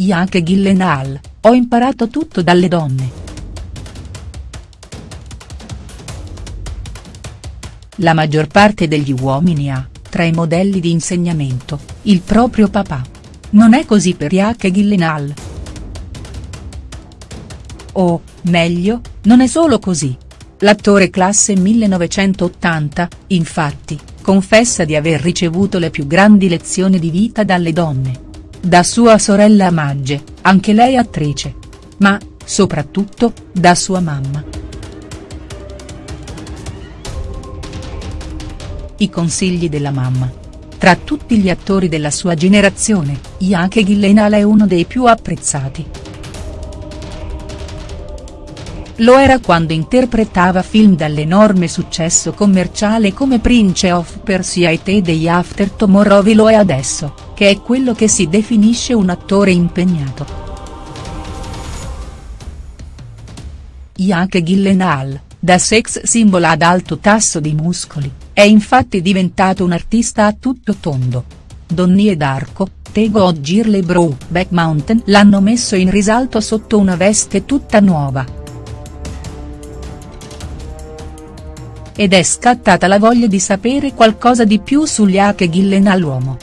Jake Gyllenhaal, ho imparato tutto dalle donne. La maggior parte degli uomini ha, tra i modelli di insegnamento, il proprio papà. Non è così per Jake Gyllenhaal. O, meglio, non è solo così. L'attore classe 1980, infatti, confessa di aver ricevuto le più grandi lezioni di vita dalle donne. Da sua sorella Magge, anche lei attrice. Ma, soprattutto, da sua mamma. I consigli della mamma. Tra tutti gli attori della sua generazione, Jake Gyllenhaal è uno dei più apprezzati. Lo era quando interpretava film dall'enorme successo commerciale come Prince of Persia e The Day After Tomorrow lo è adesso, che è quello che si definisce un attore impegnato. Jake Gyllenhaal, da sex symbol ad alto tasso di muscoli, è infatti diventato un artista a tutto tondo. Donnie d'Arco, Tego o Girle Brow Back Mountain l'hanno messo in risalto sotto una veste tutta nuova. ed è scattata la voglia di sapere qualcosa di più sugli Ake Gyllenhaal uomo.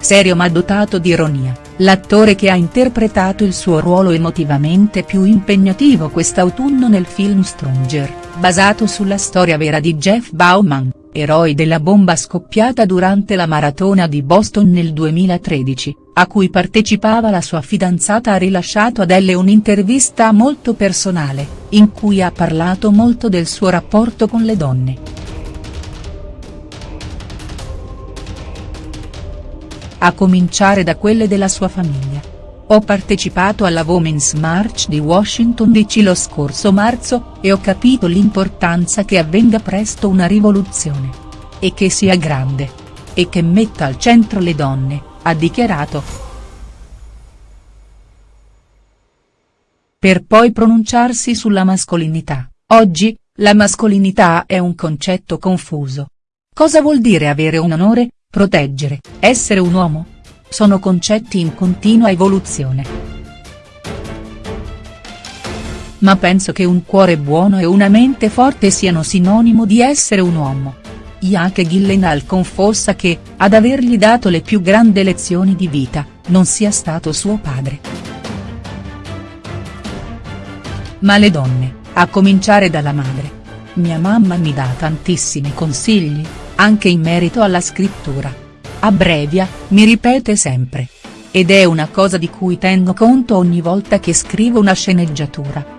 Serio ma dotato di ironia, l'attore che ha interpretato il suo ruolo emotivamente più impegnativo quest'autunno nel film Stronger, basato sulla storia vera di Jeff Bauman, eroe della bomba scoppiata durante la maratona di Boston nel 2013, a cui partecipava la sua fidanzata ha rilasciato ad Elle un'intervista molto personale in cui ha parlato molto del suo rapporto con le donne. A cominciare da quelle della sua famiglia. Ho partecipato alla Women's March di Washington DC lo scorso marzo, e ho capito l'importanza che avvenga presto una rivoluzione. E che sia grande. E che metta al centro le donne, ha dichiarato. per poi pronunciarsi sulla mascolinità. Oggi, la mascolinità è un concetto confuso. Cosa vuol dire avere un onore, proteggere, essere un uomo? Sono concetti in continua evoluzione. Ma penso che un cuore buono e una mente forte siano sinonimo di essere un uomo. Jake Gyllenhaal confossa che, ad avergli dato le più grandi lezioni di vita, non sia stato suo padre ma le donne, a cominciare dalla madre. Mia mamma mi dà tantissimi consigli, anche in merito alla scrittura. Abbrevia, mi ripete sempre. Ed è una cosa di cui tengo conto ogni volta che scrivo una sceneggiatura.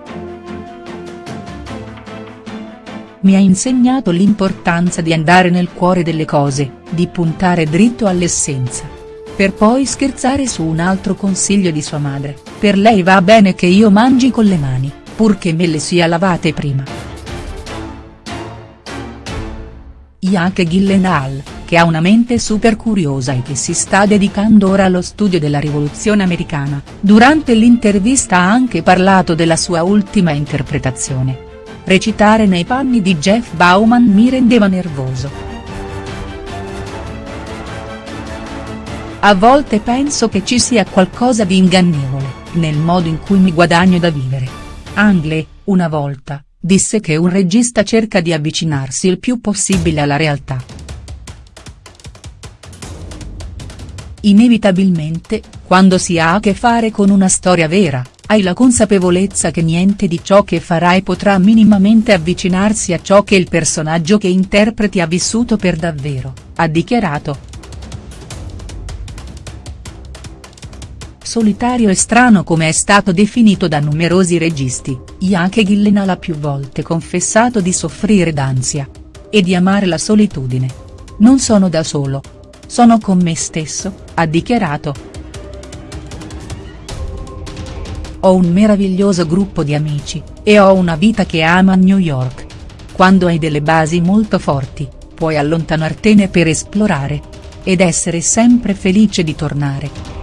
Mi ha insegnato l'importanza di andare nel cuore delle cose, di puntare dritto all'essenza. Per poi scherzare su un altro consiglio di sua madre, per lei va bene che io mangi con le mani purché me le sia lavate prima. Jake Gyllenhaal, che ha una mente super curiosa e che si sta dedicando ora allo studio della rivoluzione americana, durante l'intervista ha anche parlato della sua ultima interpretazione. Recitare nei panni di Jeff Bauman mi rendeva nervoso. A volte penso che ci sia qualcosa di ingannevole, nel modo in cui mi guadagno da vivere. Angle, una volta, disse che un regista cerca di avvicinarsi il più possibile alla realtà. Inevitabilmente, quando si ha a che fare con una storia vera, hai la consapevolezza che niente di ciò che farai potrà minimamente avvicinarsi a ciò che il personaggio che interpreti ha vissuto per davvero, ha dichiarato. Solitario e strano come è stato definito da numerosi registi, Jake Gyllenhaal ha più volte confessato di soffrire d'ansia. E di amare la solitudine. Non sono da solo. Sono con me stesso, ha dichiarato. Ho un meraviglioso gruppo di amici, e ho una vita che ama New York. Quando hai delle basi molto forti, puoi allontanartene per esplorare. Ed essere sempre felice di tornare.